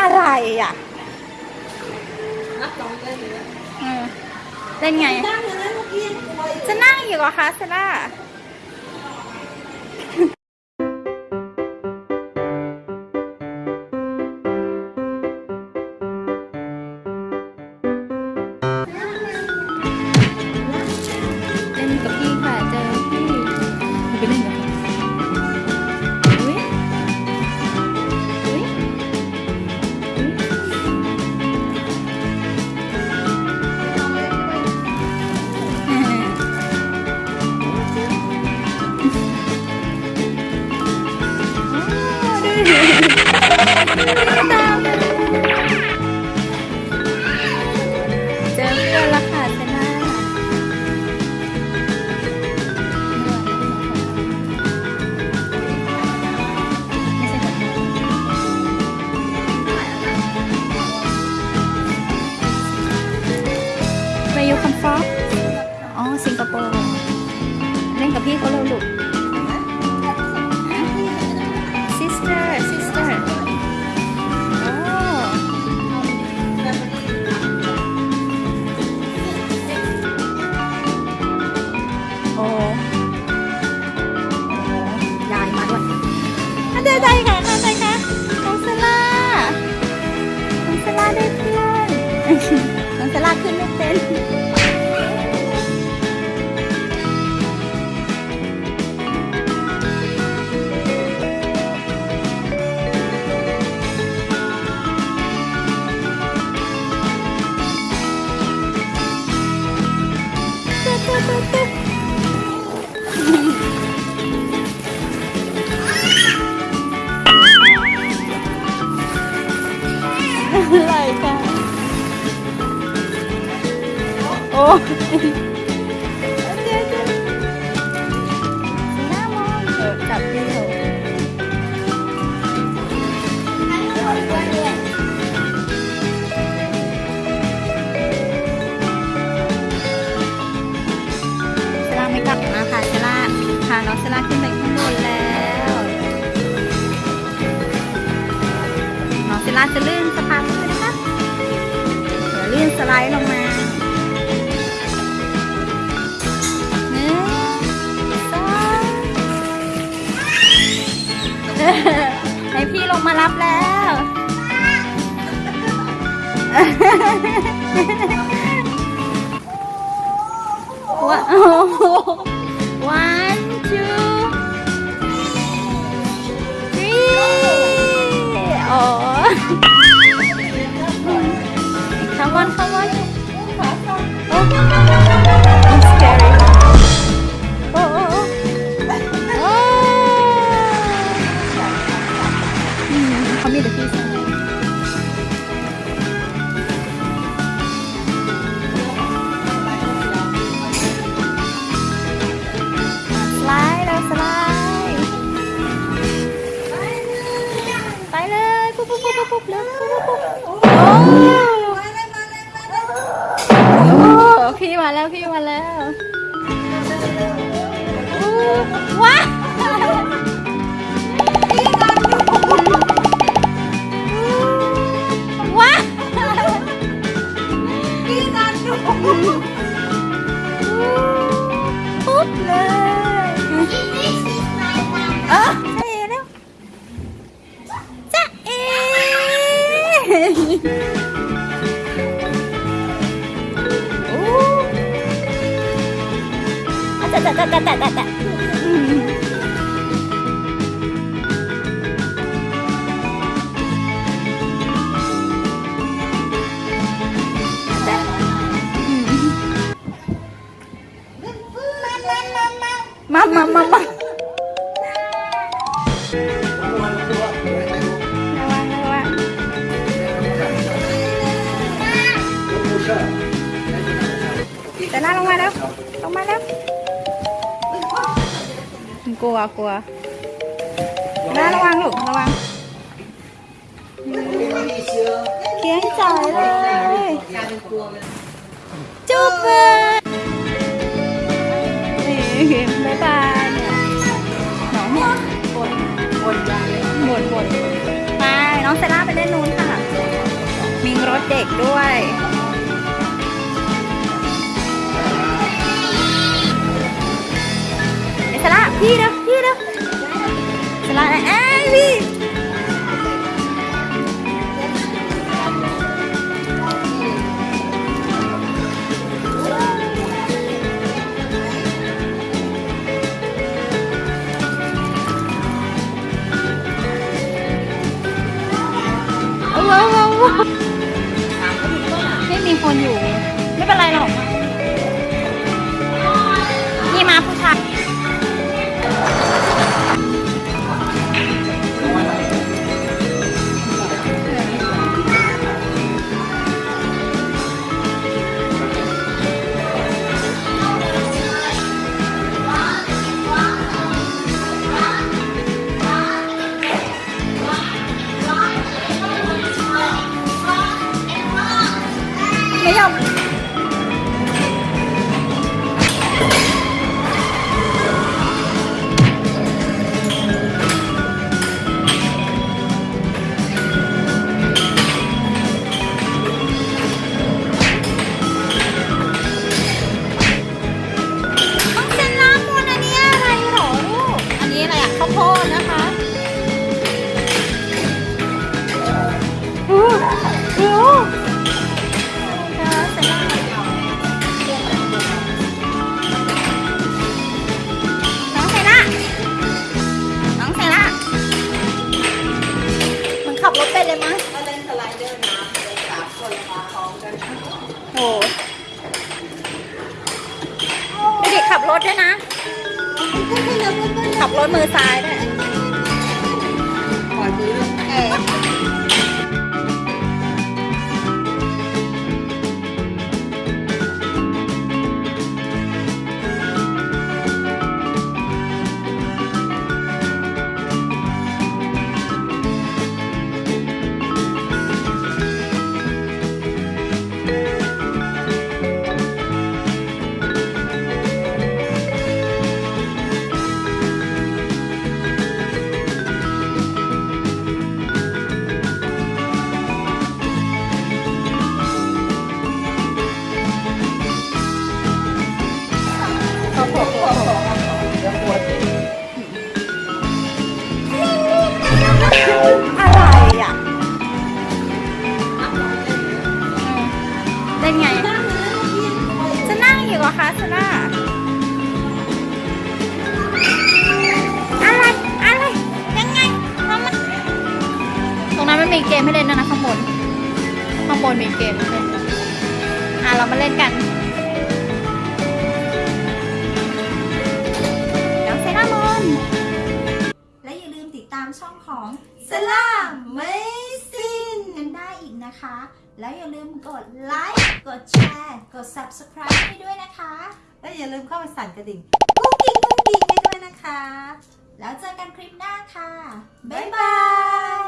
อะไรอะนับสองเล่นเลยนะเออเล่นไงตั้งอย่างนั้นเมื่อกี้ยังป่วยจะนั่งอยู่เหรอคะเซล่า ฟอกอ๋อ สิงคโปร์ เล่นกับพี่เขาเร็วลูก sister sister โอ้โอ้ อ้ยเออจับที่เขาเซล่าไม่กลับมาค่ะเซล่าพาน้องเซล่าขึ้นไปข้างบนแล้วน้องเซล่าจะลื่นสะพานเลยนะคะเดี๋ยวลื่นสไลด์ลงมา ให้พี่ลงมารับแล้วว้าว one two three อ๋อ Come on, come on. มาแล้วพี่มาแล้วอู้ว้าว้าพี่นันดูปุ๊บเลย อะจ้ะจ้ะจ้ะจ้ะจ้ะจ้ะอืมมา กลัวกลัวล่าระวังลูกระวังเคียงจ่อยเลยจุ๊บเลยนี่บ๊ายบายเนี่ยน้องเนี่ยบ่นบ่นใหญ่เลยบ่นบ่นไปน้องเซล่าไปเล่นนู้นค่ะ มีรถเด็กด้วย เอสล่าพี่เไถด้วยนะ ขับรถมือซ้ายด้วยปล่อยมือเออ มันมีเกมให้เล่นด้วยนะข้างบน ข้างบนมีเกมให้เล่นด้วยอะเรามาเล่นกันเดี๋ยวเซรามอนและอย่าลืมติดตามช่องของสลาไม่ซินกันได้อีกนะคะ แล้วอย่าลืมกดไลค์ กดแชร์ กด subscribe ให้ด้วยนะคะ และอย่าลืมเข้าไปสั่นกระดิ่งกุ้งกิ้งกุ้งกิ้งให้ด้วยนะคะ แล้วเจอกันคลิปหน้าค่ะ บ๊ายบาย